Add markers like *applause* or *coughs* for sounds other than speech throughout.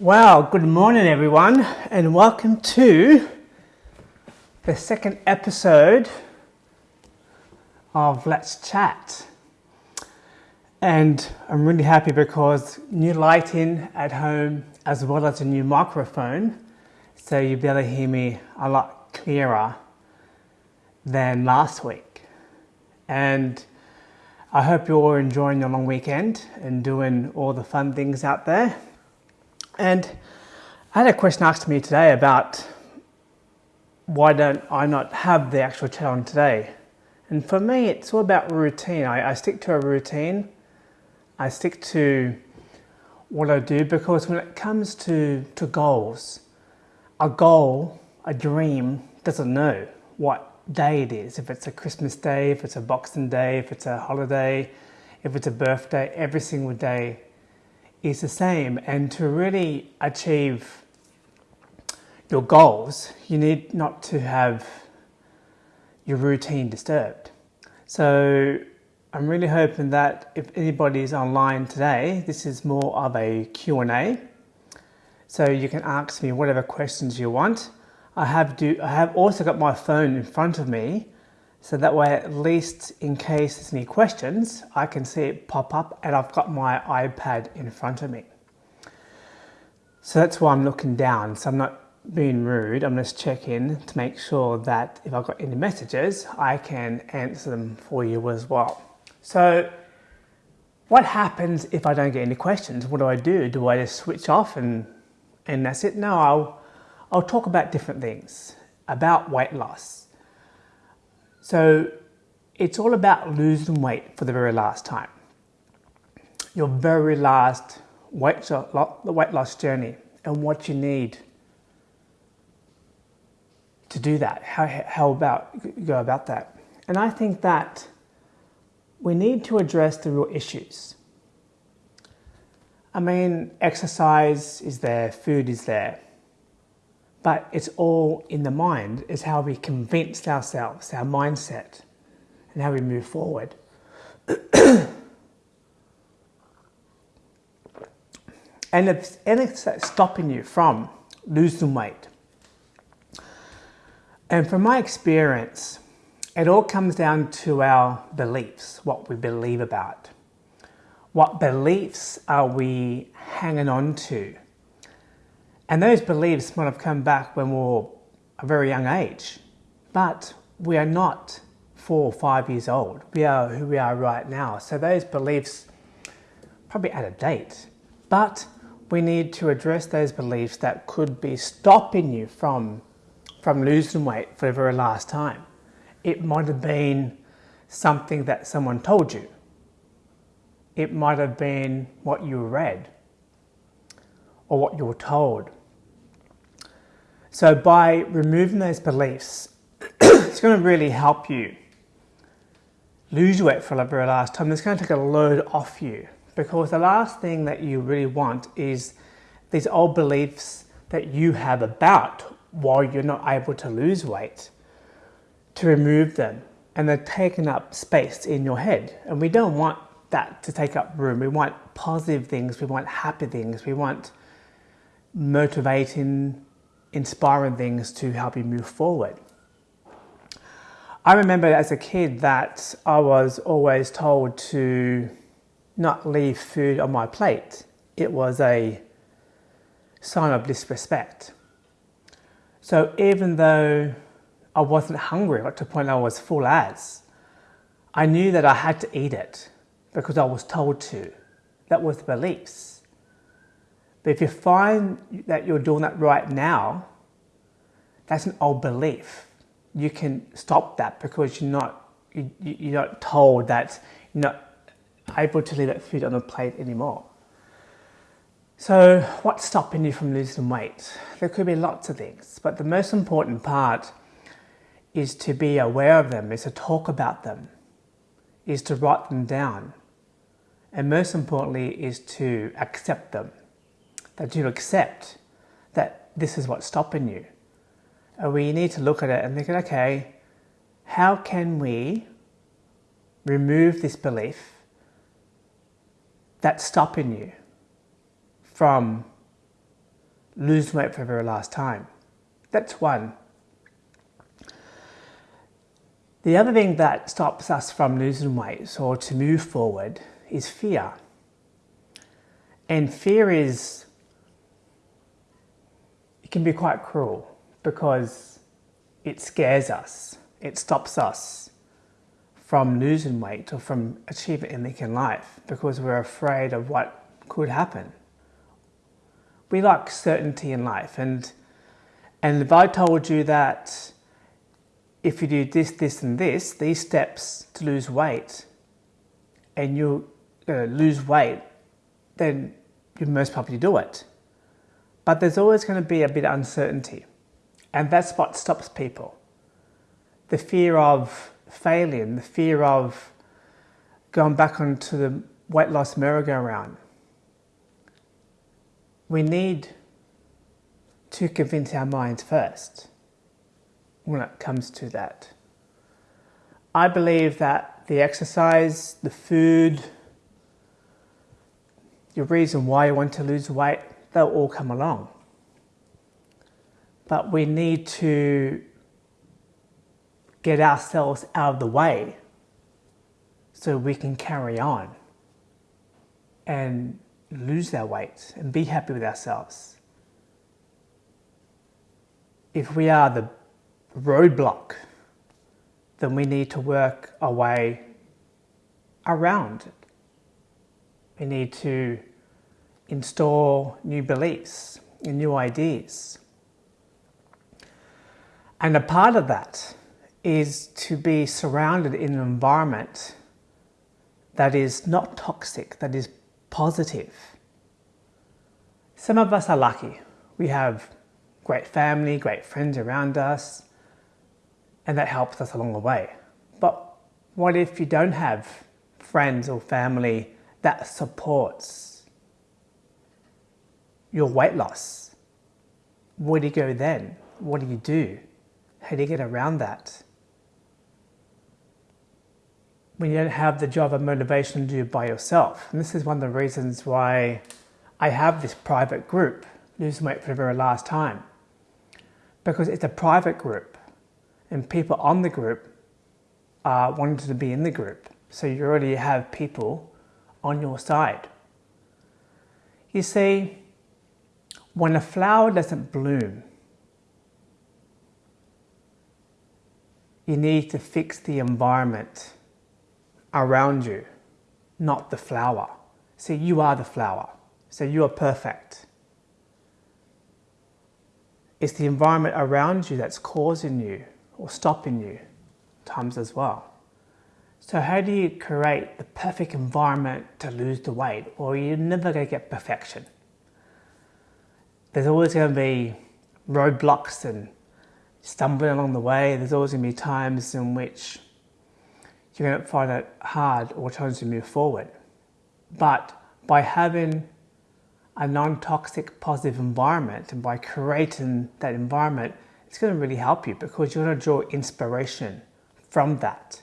Well, good morning, everyone, and welcome to the second episode of Let's Chat. And I'm really happy because new lighting at home as well as a new microphone, so you'll be able to hear me a lot clearer than last week. And I hope you're enjoying your long weekend and doing all the fun things out there. And I had a question asked to me today about why don't I not have the actual challenge today? And for me, it's all about routine. I, I stick to a routine. I stick to what I do because when it comes to, to goals, a goal, a dream, doesn't know what day it is. If it's a Christmas day, if it's a Boxing Day, if it's a holiday, if it's a birthday, every single day is the same. And to really achieve your goals, you need not to have your routine disturbed. So I'm really hoping that if anybody is online today, this is more of a Q&A. So you can ask me whatever questions you want. I have, do, I have also got my phone in front of me so that way, at least in case there's any questions, I can see it pop up and I've got my iPad in front of me. So that's why I'm looking down. So I'm not being rude. I'm just checking to make sure that if I've got any messages, I can answer them for you as well. So what happens if I don't get any questions? What do I do? Do I just switch off and, and that's it? No, I'll, I'll talk about different things, about weight loss, so it's all about losing weight for the very last time. Your very last weight, the weight loss journey and what you need to do that. How, how about go about that? And I think that we need to address the real issues. I mean, exercise is there, food is there, but it's all in the mind, is how we convince ourselves, our mindset, and how we move forward. *clears throat* and if anything's stopping you from losing weight, and from my experience, it all comes down to our beliefs, what we believe about. What beliefs are we hanging on to? And those beliefs might have come back when we were a very young age, but we are not four or five years old. We are who we are right now. So those beliefs probably out of date, but we need to address those beliefs that could be stopping you from, from losing weight for the very last time. It might have been something that someone told you. It might have been what you read or what you were told so by removing those beliefs, *coughs* it's going to really help you lose weight for the very last time. It's going to take a load off you because the last thing that you really want is these old beliefs that you have about why you're not able to lose weight to remove them. And they're taking up space in your head. And we don't want that to take up room. We want positive things. We want happy things. We want motivating inspiring things to help you move forward. I remember as a kid that I was always told to not leave food on my plate. It was a sign of disrespect. So even though I wasn't hungry, got to the point I was full as, I knew that I had to eat it because I was told to. That was the beliefs. But if you find that you're doing that right now, that's an old belief. You can stop that because you're not, you, you're not told that you're not able to leave that food on the plate anymore. So what's stopping you from losing weight? There could be lots of things, but the most important part is to be aware of them, is to talk about them, is to write them down, and most importantly is to accept them that you accept that this is what's stopping you. And we need to look at it and think, okay, how can we remove this belief that's stopping you from lose weight for the very last time. That's one. The other thing that stops us from losing weight or to move forward is fear. And fear is, it can be quite cruel because it scares us, it stops us from losing weight or from achieving anything in life because we're afraid of what could happen. We like certainty in life and and if I told you that if you do this, this and this, these steps to lose weight and you uh, lose weight, then you most probably do it. But there's always going to be a bit of uncertainty. And that's what stops people. The fear of failing, the fear of going back onto the weight loss merry-go-round. We need to convince our minds first when it comes to that. I believe that the exercise, the food, your reason why you want to lose weight, they'll all come along. But we need to get ourselves out of the way so we can carry on and lose our weight and be happy with ourselves. If we are the roadblock, then we need to work our way around it. We need to install new beliefs and new ideas. And a part of that is to be surrounded in an environment that is not toxic, that is positive. Some of us are lucky. We have great family, great friends around us, and that helps us along the way. But what if you don't have friends or family that supports your weight loss? Where do you go then? What do you do? How do you get around that? when you don't have the job of motivation to do by yourself. And this is one of the reasons why I have this private group, Losing Weight for the very last time. Because it's a private group and people on the group are wanting to be in the group. So you already have people on your side. You see, when a flower doesn't bloom, you need to fix the environment around you, not the flower. See, you are the flower. So you are perfect. It's the environment around you that's causing you or stopping you times as well. So how do you create the perfect environment to lose the weight? Or you're never going to get perfection. There's always going to be roadblocks and stumbling along the way. There's always going to be times in which you're going to find it hard or challenging to move forward. But by having a non-toxic positive environment and by creating that environment, it's going to really help you because you're going to draw inspiration from that.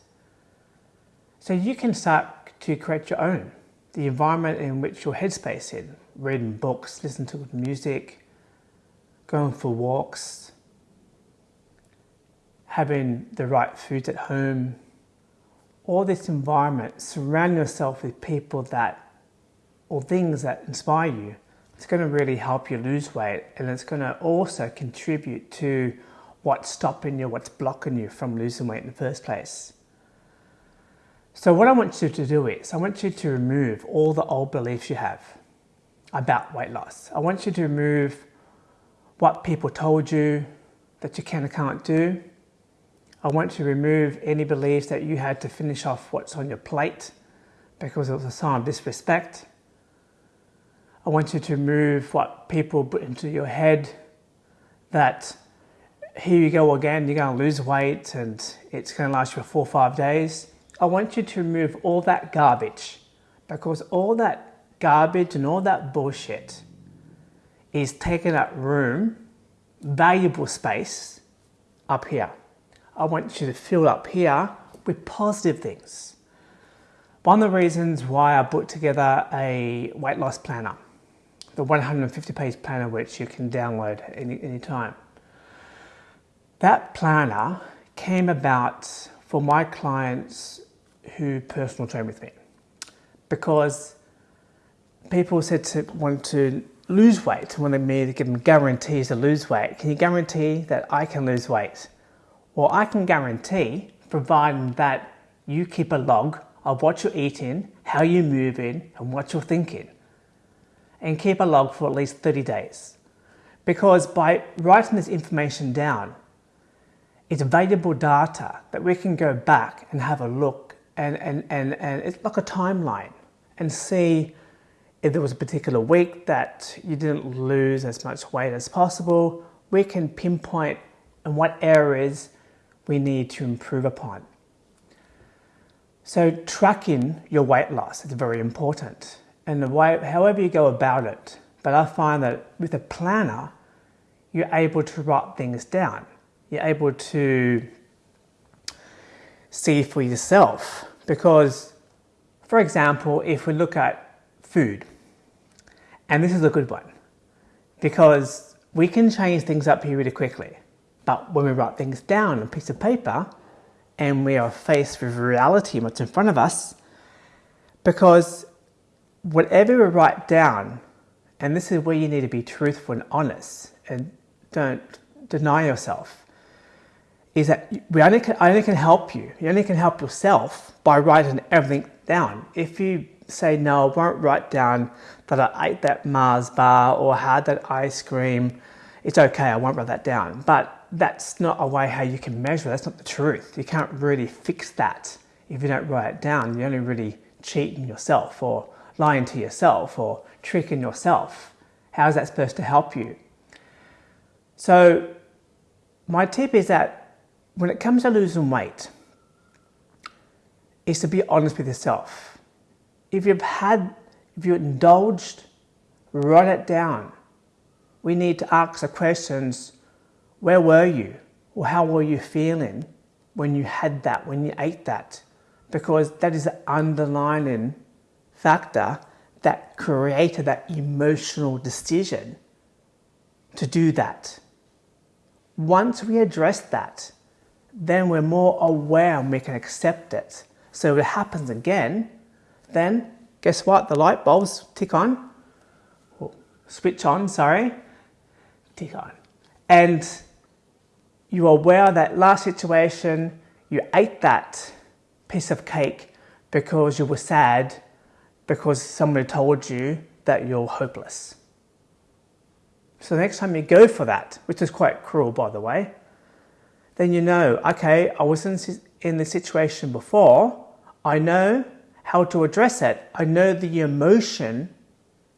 So you can start to create your own, the environment in which your headspace in, reading books, listening to good music, going for walks, having the right foods at home, all this environment, surround yourself with people that, or things that inspire you, it's going to really help you lose weight and it's going to also contribute to what's stopping you, what's blocking you from losing weight in the first place. So what I want you to do is, I want you to remove all the old beliefs you have about weight loss. I want you to remove what people told you that you can or can't do. I want you to remove any beliefs that you had to finish off what's on your plate because it was a sign of disrespect. I want you to remove what people put into your head that here you go again, you're going to lose weight and it's going to last you for four or five days. I want you to remove all that garbage because all that garbage and all that bullshit is taking up room, valuable space up here. I want you to fill up here with positive things. One of the reasons why I put together a weight loss planner the 150 page planner which you can download any, any time. That planner came about for my clients who personal train with me because people said to want to lose weight, wanted me to give them guarantees to lose weight. Can you guarantee that I can lose weight? Well, I can guarantee, providing that you keep a log of what you're eating, how you're moving, and what you're thinking. And keep a log for at least 30 days. Because by writing this information down, it's valuable data that we can go back and have a look and, and, and, and it's like a timeline and see if there was a particular week that you didn't lose as much weight as possible. We can pinpoint in what areas we need to improve upon. So tracking your weight loss is very important and the way, however you go about it. But I find that with a planner, you're able to write things down. You're able to see for yourself because, for example, if we look at food, and this is a good one because we can change things up here really quickly. But when we write things down on a piece of paper and we are faced with reality, what's in front of us, because whatever we write down, and this is where you need to be truthful and honest and don't deny yourself, is that we only can, only can help you. You only can help yourself by writing everything down. If you say, no, I won't write down that I ate that Mars bar or had that ice cream, it's okay, I won't write that down. But that's not a way how you can measure. That's not the truth. You can't really fix that if you don't write it down. You're only really cheating yourself or lying to yourself or tricking yourself. How is that supposed to help you? So my tip is that when it comes to losing weight, is to be honest with yourself. If you've had, if you've indulged, write it down. We need to ask the questions where were you? Or how were you feeling when you had that, when you ate that? Because that is the underlying factor that created that emotional decision to do that. Once we address that, then we're more aware and we can accept it. So if it happens again, then guess what? The light bulbs tick on, oh, switch on, sorry, tick on. And you are aware that last situation, you ate that piece of cake because you were sad because somebody told you that you're hopeless. So next time you go for that, which is quite cruel by the way, then you know, okay, I was in, in this situation before, I know how to address it, I know the emotion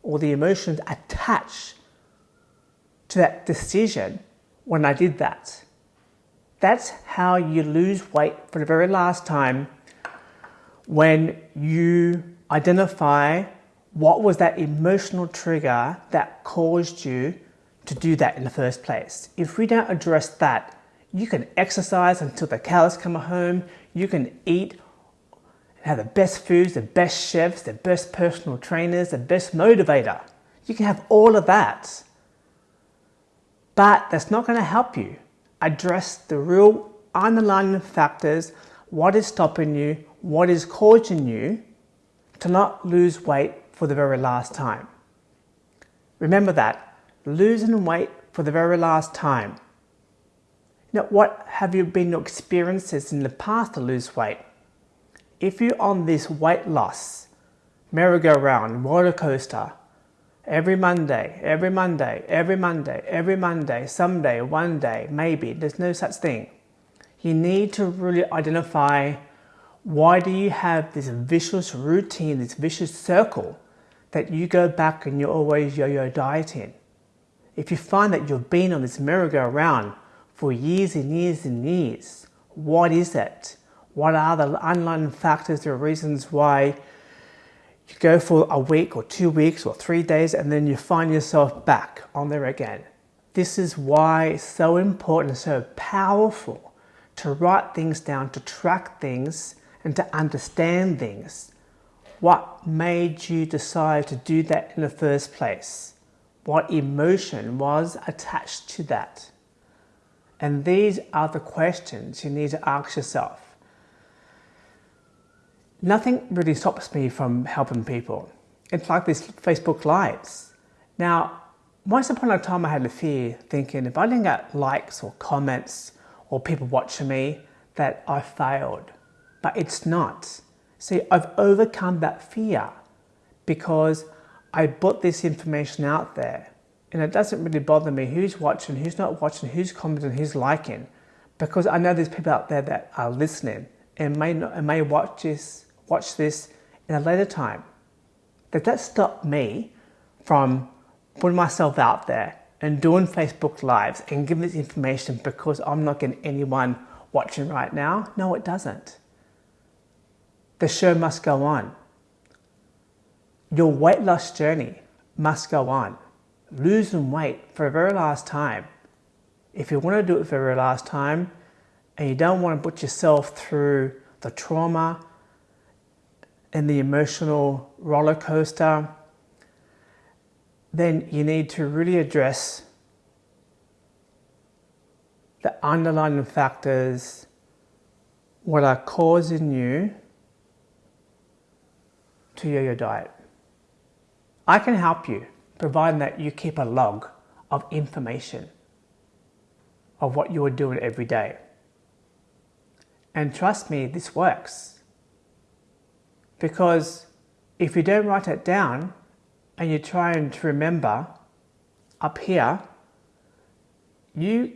or the emotions attached to that decision when I did that. That's how you lose weight for the very last time when you identify what was that emotional trigger that caused you to do that in the first place. If we don't address that, you can exercise until the cows come home, you can eat have the best foods, the best chefs, the best personal trainers, the best motivator. You can have all of that. But that's not going to help you address the real underlying factors, what is stopping you, what is causing you to not lose weight for the very last time. Remember that, losing weight for the very last time. Now, what have you been your experiences in the past to lose weight? If you're on this weight loss, merry-go-round, roller coaster, Every Monday, every Monday, every Monday, every Monday, someday, one day, maybe. There's no such thing. You need to really identify why do you have this vicious routine, this vicious circle that you go back and you're always yo-yo dieting. If you find that you've been on this merry-go-round for years and years and years, what is it? What are the underlying factors or reasons why you go for a week or two weeks or three days and then you find yourself back on there again. This is why it's so important, so powerful to write things down, to track things and to understand things. What made you decide to do that in the first place? What emotion was attached to that? And these are the questions you need to ask yourself. Nothing really stops me from helping people. It's like these Facebook Lives. Now, once upon a time I had a fear thinking if I didn't get likes or comments or people watching me that I failed. But it's not. See, I've overcome that fear because I put this information out there and it doesn't really bother me who's watching, who's not watching, who's commenting, who's liking because I know there's people out there that are listening and may, not, and may watch, this, watch this in a later time. Does that stop me from putting myself out there and doing Facebook Lives and giving this information because I'm not getting anyone watching right now? No, it doesn't. The show must go on. Your weight loss journey must go on. Losing weight for the very last time. If you want to do it for the very last time and you don't want to put yourself through the trauma and the emotional roller coaster then you need to really address the underlying factors, what are causing you to yo-yo diet. I can help you, providing that you keep a log of information of what you are doing every day. And trust me, this works. Because if you don't write it down, and you're trying to remember up here, you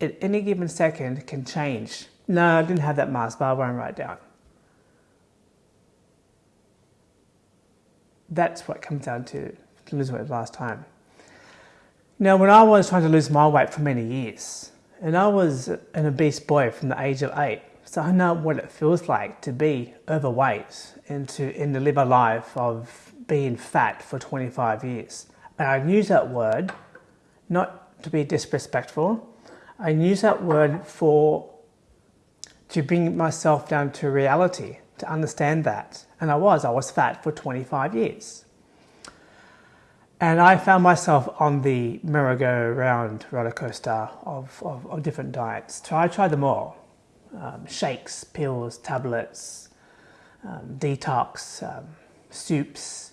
at any given second can change. No, I didn't have that mask, but I won't write down. That's what comes down to, to lose weight last time. Now, when I was trying to lose my weight for many years, and I was an obese boy from the age of eight, so I know what it feels like to be overweight and to, and to live a life of being fat for 25 years. And I use that word not to be disrespectful. I use that word for to bring myself down to reality, to understand that. And I was, I was fat for 25 years. And I found myself on the merry-go-round roller coaster of, of, of, different diets. So I tried them all. Um, shakes, pills, tablets, um, detox, um, soups,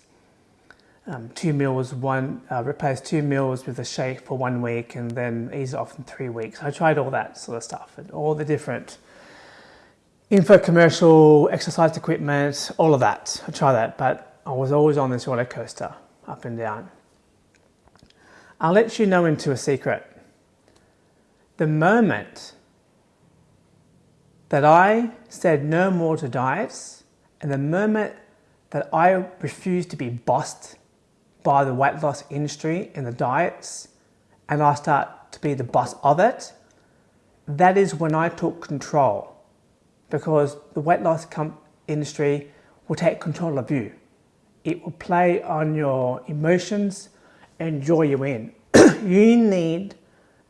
um, two meals, one uh, replace two meals with a shake for one week and then ease off in three weeks. I tried all that sort of stuff and all the different info commercial, exercise equipment, all of that. I tried that, but I was always on this roller coaster, up and down. I'll let you know into a secret. The moment that I said no more to diets and the moment that I refused to be bossed by the weight loss industry and the diets, and I start to be the boss of it, that is when I took control because the weight loss industry will take control of you. It will play on your emotions and draw you in. *clears throat* you need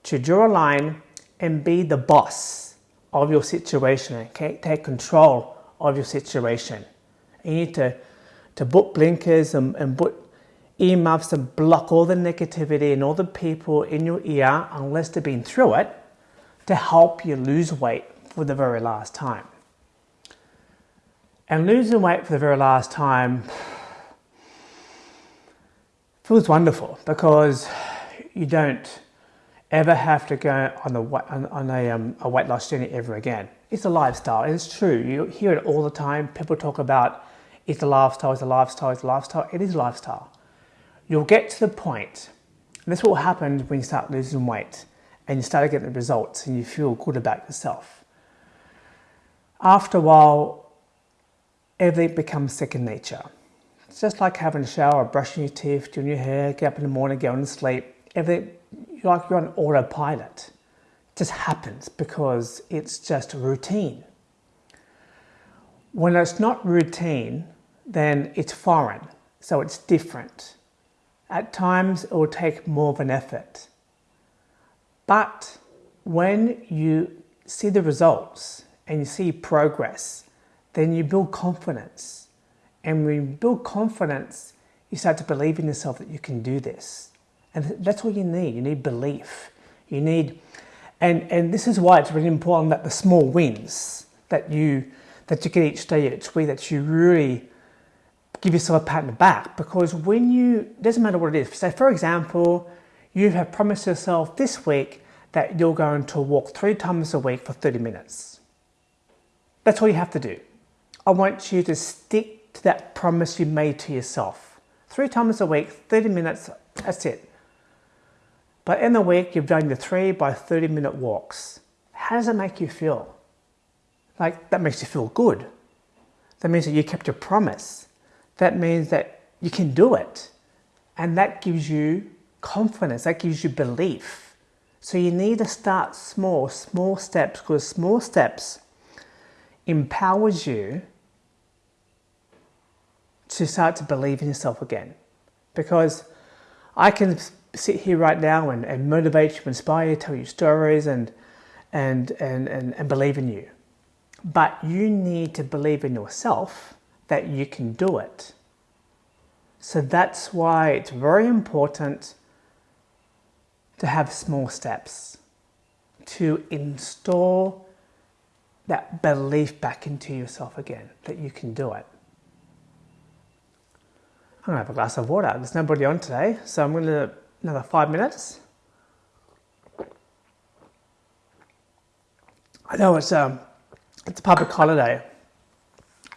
to draw a line and be the boss of your situation and take control of your situation. You need to, to put blinkers and, and put earmuffs to block all the negativity and all the people in your ear unless they've been through it to help you lose weight for the very last time. And losing weight for the very last time feels wonderful because you don't ever have to go on a, on a, um, a weight loss journey ever again. It's a lifestyle, it's true. You hear it all the time. People talk about it's a lifestyle, it's a lifestyle, it's a lifestyle. It is a lifestyle you'll get to the point, and this will happen when you start losing weight and you start getting the results and you feel good about yourself. After a while, everything becomes second nature. It's just like having a shower, brushing your teeth, doing your hair, get up in the morning, going to sleep. Everything, you're like you're on autopilot. It just happens because it's just routine. When it's not routine, then it's foreign, so it's different. At times it will take more of an effort. But when you see the results and you see progress, then you build confidence. And when you build confidence, you start to believe in yourself that you can do this. And that's all you need. You need belief. You need, and, and this is why it's really important that the small wins that you, that you get each day, each week, that you really give yourself a pat on the back. Because when you, doesn't matter what it is. Say, for example, you have promised yourself this week that you're going to walk three times a week for 30 minutes. That's all you have to do. I want you to stick to that promise you made to yourself. Three times a week, 30 minutes, that's it. But in the week, you've done your three by 30 minute walks. How does it make you feel? Like, that makes you feel good. That means that you kept your promise. That means that you can do it. And that gives you confidence, that gives you belief. So you need to start small, small steps, because small steps empowers you to start to believe in yourself again. Because I can sit here right now and, and motivate you, inspire you, tell you stories and, and, and, and, and believe in you. But you need to believe in yourself that you can do it. So that's why it's very important to have small steps to install that belief back into yourself again that you can do it. I'm gonna have a glass of water. There's nobody on today, so I'm gonna another five minutes. I know it's um it's a public holiday,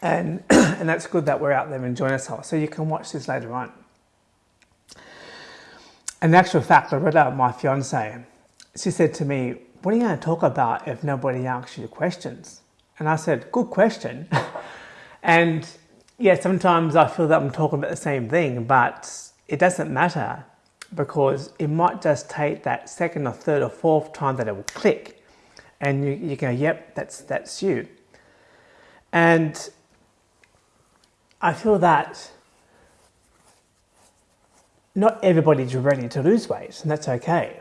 and *clears throat* and that's good that we're out there enjoying ourselves. So you can watch this later on. In actual fact, I read out my fiance. She said to me, "What are you going to talk about if nobody asks you questions?" And I said, "Good question." *laughs* and yeah, sometimes I feel that I'm talking about the same thing, but it doesn't matter because it might just take that second or third or fourth time that it will click and you, you go, yep, that's, that's you. And I feel that not everybody's ready to lose weight, and that's okay.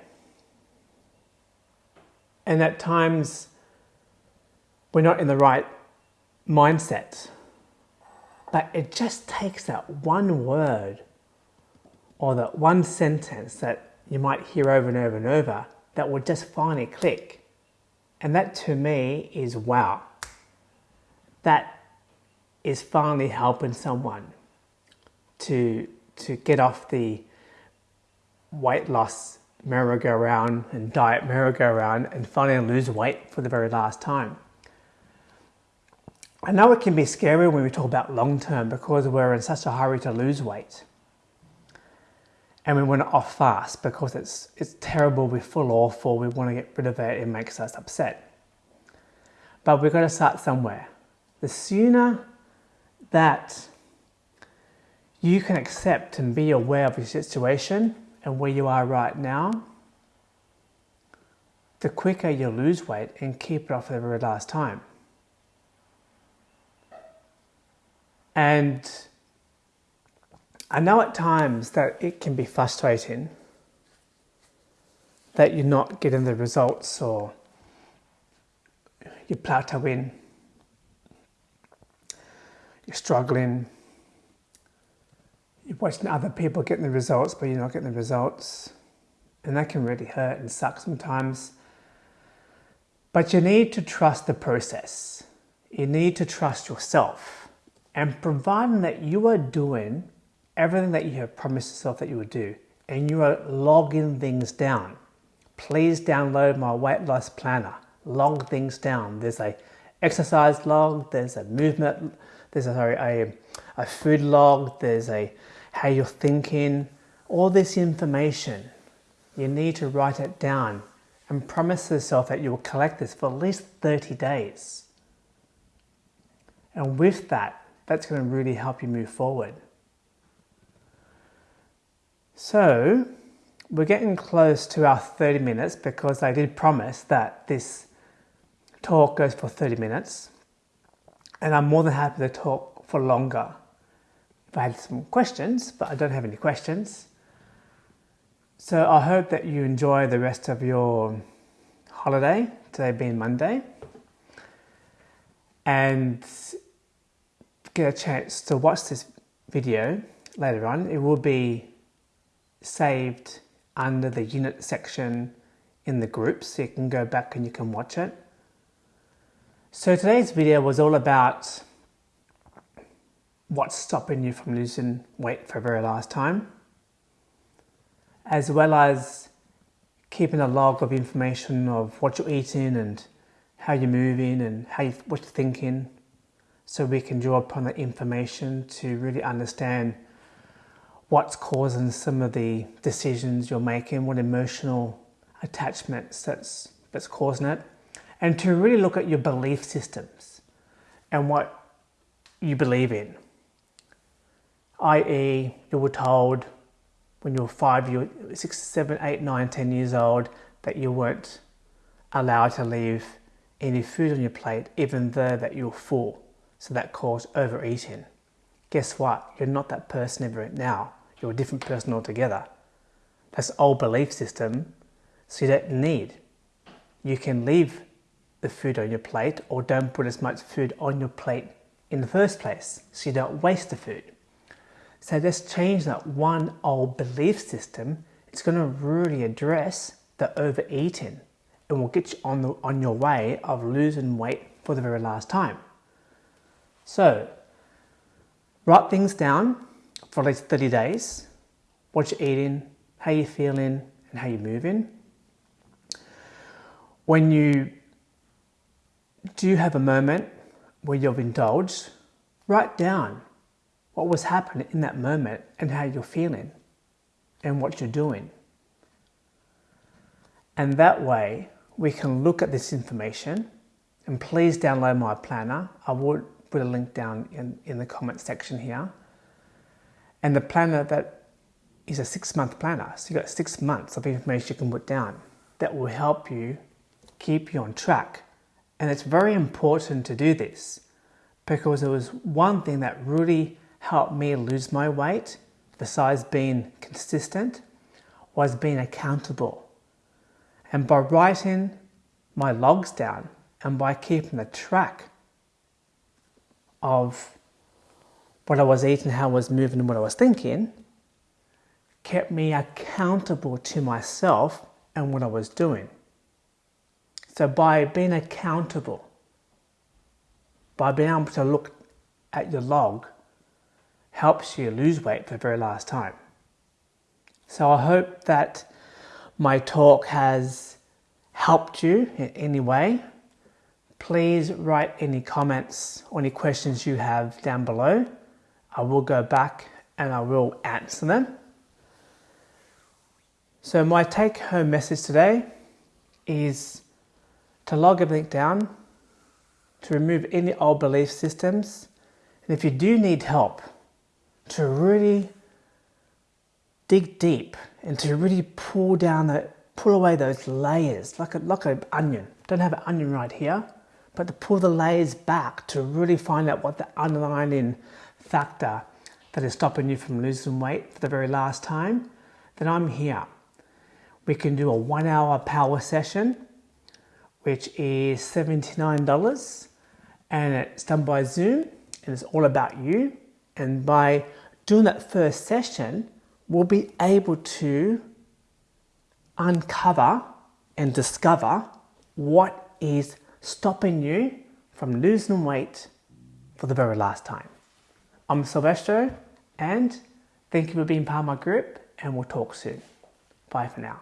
And at times, we're not in the right mindset but it just takes that one word or that one sentence that you might hear over and over and over that will just finally click. And that to me is wow. That is finally helping someone to, to get off the weight loss merry-go-round and diet merry-go-round and finally lose weight for the very last time. I know it can be scary when we talk about long term because we're in such a hurry to lose weight. And we want it off fast because it's, it's terrible, we feel awful, we want to get rid of it, it makes us upset. But we've got to start somewhere. The sooner that you can accept and be aware of your situation and where you are right now, the quicker you lose weight and keep it off for the very last time. And I know at times that it can be frustrating that you're not getting the results or you're plateauing, you're struggling, you're watching other people getting the results, but you're not getting the results. And that can really hurt and suck sometimes. But you need to trust the process. You need to trust yourself and providing that you are doing everything that you have promised yourself that you would do and you are logging things down, please download my weight loss planner. Log things down. There's a exercise log, there's a movement, there's a, sorry, a, a food log, there's a how you're thinking, all this information. You need to write it down and promise yourself that you will collect this for at least 30 days. And with that, that's going to really help you move forward. So we're getting close to our 30 minutes because I did promise that this talk goes for 30 minutes and I'm more than happy to talk for longer. If I had some questions, but I don't have any questions. So I hope that you enjoy the rest of your holiday, today being Monday. And get a chance to watch this video later on, it will be saved under the unit section in the group so you can go back and you can watch it. So today's video was all about what's stopping you from losing weight for a very last time, as well as keeping a log of information of what you're eating and how you're moving and how you, what you're thinking, so we can draw upon the information to really understand what's causing some of the decisions you're making, what emotional attachments that's that's causing it, and to really look at your belief systems and what you believe in. I.e., you were told when you were five, you were six, seven, eight, nine, ten years old that you weren't allowed to leave any food on your plate, even though that you were full. So that caused overeating. Guess what? You're not that person ever now. You're a different person altogether. That's old belief system. So you don't need. You can leave the food on your plate or don't put as much food on your plate in the first place so you don't waste the food. So let's change that one old belief system. It's going to really address the overeating and will get you on, the, on your way of losing weight for the very last time. So write things down for at least 30 days, what you're eating, how you're feeling, and how you're moving. When you do have a moment where you've indulged, write down what was happening in that moment and how you're feeling and what you're doing. And that way we can look at this information and please download my planner. I will put a link down in, in the comment section here. And the planner that is a six month planner. So you've got six months of information you can put down that will help you keep you on track. And it's very important to do this because it was one thing that really helped me lose my weight, besides being consistent, was being accountable. And by writing my logs down and by keeping a track of what I was eating, how I was moving, and what I was thinking, kept me accountable to myself and what I was doing. So by being accountable, by being able to look at your log, helps you lose weight for the very last time. So I hope that my talk has helped you in any way please write any comments or any questions you have down below. I will go back and I will answer them. So my take home message today is to log everything down, to remove any old belief systems, and if you do need help, to really dig deep and to really pull down the pull away those layers like a like an onion. Don't have an onion right here but to pull the layers back to really find out what the underlying factor that is stopping you from losing weight for the very last time, then I'm here. We can do a one hour power session, which is $79 and it's done by Zoom and it's all about you. And by doing that first session, we'll be able to uncover and discover what is stopping you from losing weight for the very last time. I'm Silvestro and thank you for being part of my group and we'll talk soon. Bye for now.